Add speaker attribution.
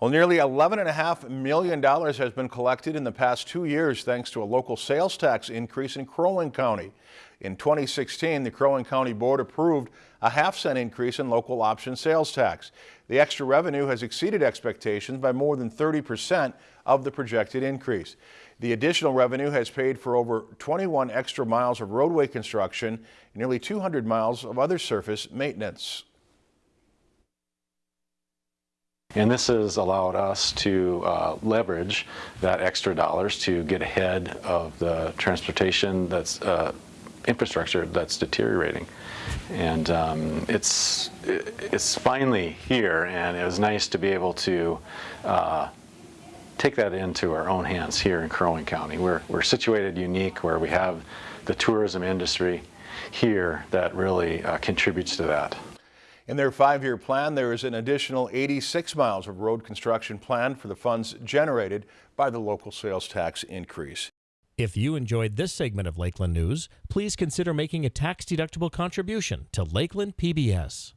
Speaker 1: Well, nearly $11.5 million has been collected in the past two years thanks to a local sales tax increase in Crow Wing County. In 2016, the Crow Wing County Board approved a half cent increase in local option sales tax. The extra revenue has exceeded expectations by more than 30% of the projected increase. The additional revenue has paid for over 21 extra miles of roadway construction and nearly 200 miles of other surface maintenance.
Speaker 2: And this has allowed us to uh, leverage that extra dollars to get ahead of the transportation that's uh, infrastructure that's deteriorating. And um, it's, it's finally here and it was nice to be able to uh, take that into our own hands here in Crow Wing County. We're, we're situated unique where we have the tourism industry here that really uh, contributes to that.
Speaker 1: In their five-year plan, there is an additional 86 miles of road construction planned for the funds generated by the local sales tax increase.
Speaker 3: If you enjoyed this segment of Lakeland News, please consider making a tax-deductible contribution to Lakeland PBS.